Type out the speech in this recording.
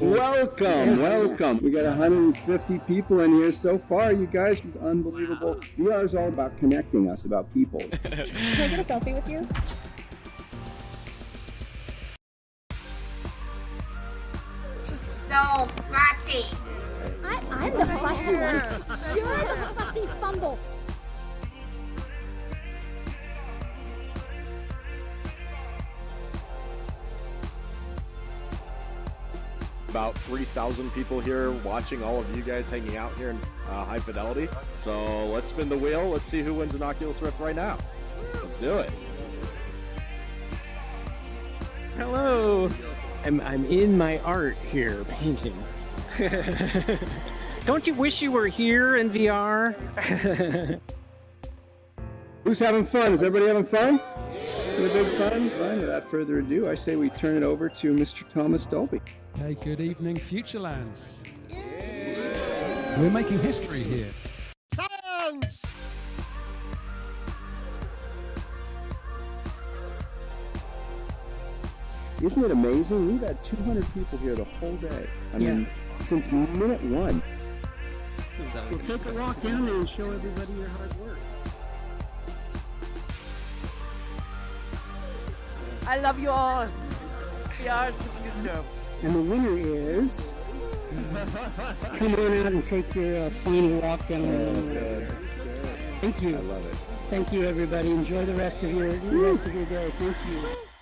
Welcome, welcome. We got 150 people in here so far. You guys, is unbelievable. VR is all about connecting us, about people. Can I get a selfie with you? so fussy. I, I'm the fussy one. You're the fussy fumble. About 3,000 people here watching all of you guys hanging out here in uh, high fidelity. So let's spin the wheel. Let's see who wins an Oculus Rift right now. Let's do it. Hello. I'm, I'm in my art here painting. Don't you wish you were here in VR? Who's having fun? Is everybody having fun? Having a big fun? Fine. Without further ado, I say we turn it over to Mr. Thomas Dolby. Hey, good evening, Futurelands. We're making history here. Isn't it amazing? We've had 200 people here the whole day. I mean, since minute one. We'll take a walk down there and show everybody your hard work. I love you all. VR is a good. And the winner is. Come on out and take your uh, final walk down there. Thank you. I love it. Thank you, everybody. Enjoy the rest of your the rest of your day. Thank you.